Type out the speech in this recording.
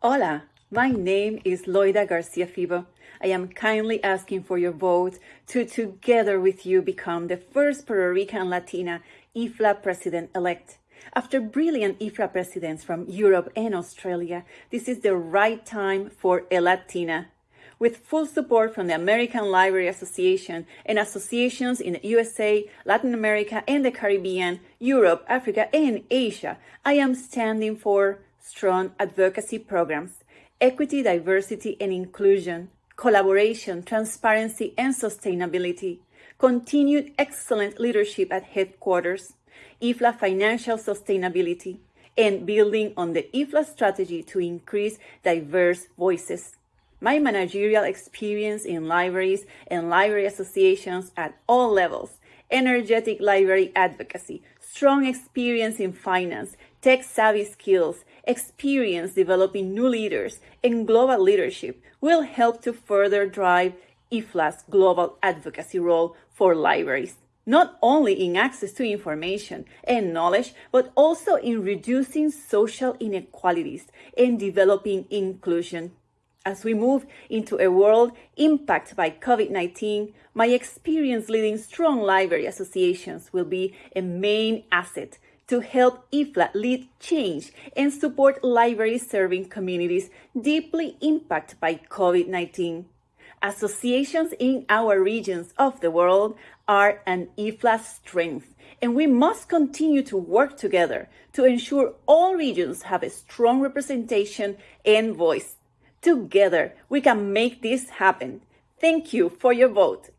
Hola, my name is Loida Garcia Febo. I am kindly asking for your vote to together with you become the first Puerto Rican Latina IFLA president-elect. After brilliant IFLA presidents from Europe and Australia, this is the right time for a Latina. With full support from the American Library Association and associations in the USA, Latin America, and the Caribbean, Europe, Africa, and Asia, I am standing for strong advocacy programs, equity, diversity, and inclusion, collaboration, transparency, and sustainability, continued excellent leadership at headquarters, IFLA financial sustainability, and building on the IFLA strategy to increase diverse voices. My managerial experience in libraries and library associations at all levels, energetic library advocacy, strong experience in finance, tech savvy skills, experience developing new leaders, and global leadership will help to further drive IFLA's global advocacy role for libraries, not only in access to information and knowledge, but also in reducing social inequalities and developing inclusion. As we move into a world impacted by COVID 19, my experience leading strong library associations will be a main asset to help IFLA lead change and support libraries serving communities deeply impacted by COVID 19. Associations in our regions of the world are an IFLA strength, and we must continue to work together to ensure all regions have a strong representation and voice. Together, we can make this happen. Thank you for your vote.